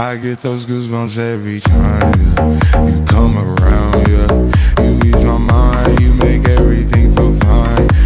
I get those goosebumps every time yeah.